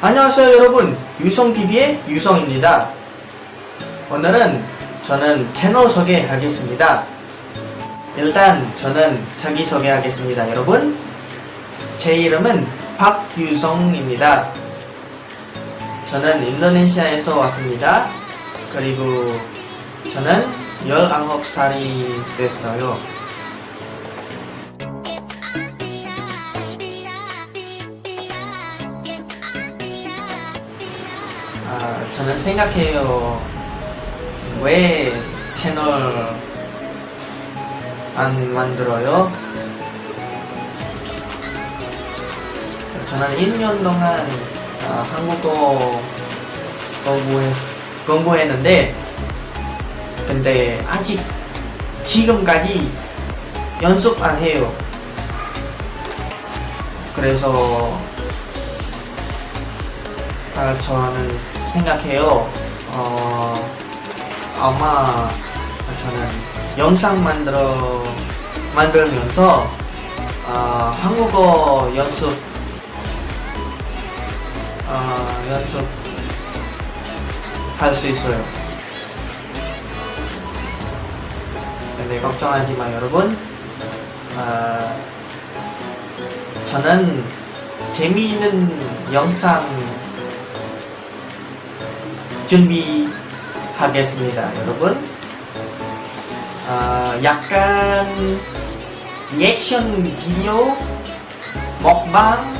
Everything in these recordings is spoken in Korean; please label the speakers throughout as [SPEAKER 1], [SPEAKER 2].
[SPEAKER 1] 안녕하세요 여러분. 유성TV의 유성입니다. 오늘은 저는 채널 소개하겠습니다. 일단 저는 자기소개 하겠습니다 여러분. 제 이름은 박유성입니다. 저는 인도네시아에서 왔습니다. 그리고 저는 19살이 됐어요 아, 저는 생각해요. 왜 채널 안 만들어요? 저는 1년 동안 아, 한국어 공부했, 공부했는데 근데 아직 지금까지 연습 안 해요. 그래서 아, 저는 생각해요. 어, 아마 저는 영상 만들어 만들면서 어, 한국어 연습 어, 연습 할 수 있어요. 근데 걱정하지 마 여러분. 어, 저는 재미있는 영상 준비하겠습니다, 여러분. 아, 약간 리액션 비디오, 먹방,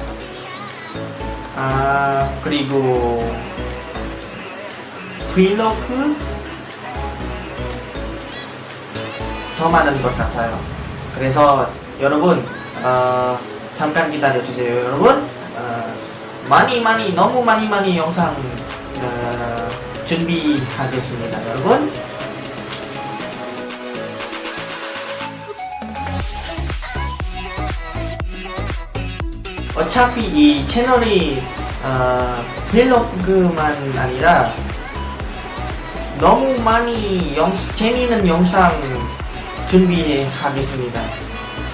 [SPEAKER 1] 아, 그리고 브이로그 더 많은 것 같아요. 그래서 여러분 어, 잠깐 기다려 주세요, 여러분. 어, 많이 많이 너무 많이 많이 영상 어, 준비하겠습니다, 여러분. 어차피 이 채널이 어, 브이로그만 아니라 너무 많이 영, 재미있는 영상 준비하겠습니다.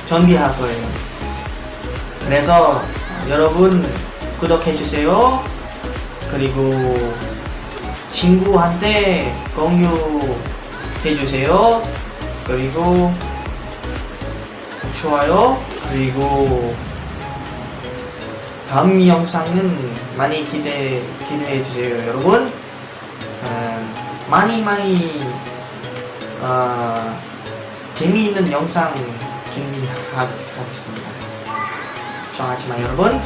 [SPEAKER 1] 준비할 거예요. 그래서 여러분 구독해주세요. 그리고 친구한테 공유해주세요. 그리고 좋아요. 그리고 다음 영상은 많이 기대 기대해 주세요, 여러분. 어, 많이 많이 어, 재미있는 영상 준비하겠습니다. 마, 여러분.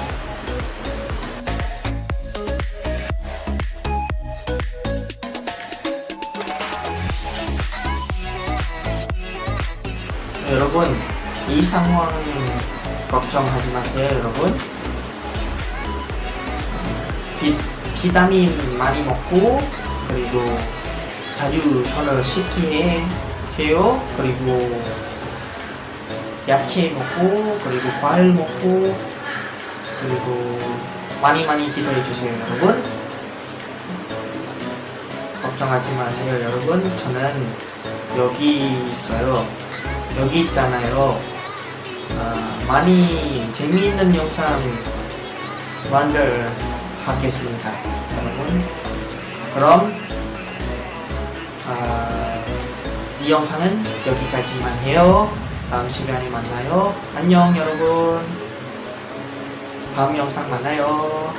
[SPEAKER 1] 여러분, 이 상황 걱정하지 마세요, 여러분. 비, 비타민 많이 먹고 그리고 자주 손을 씻게 해요. 그리고 야채 먹고 그리고 과일 먹고 그리고 많이 많이 기도해 주세요, 여러분. 걱정하지 마세요, 여러분. 저는 여기 있어요. 여기 있잖아요. 아, 많이 재미있는 영상 만들 하겠습니다 여러분 그럼 이 영상은 여기까지만 해요. 다음 시간에 만나요. 안녕 여러분. 다음 영상 만나요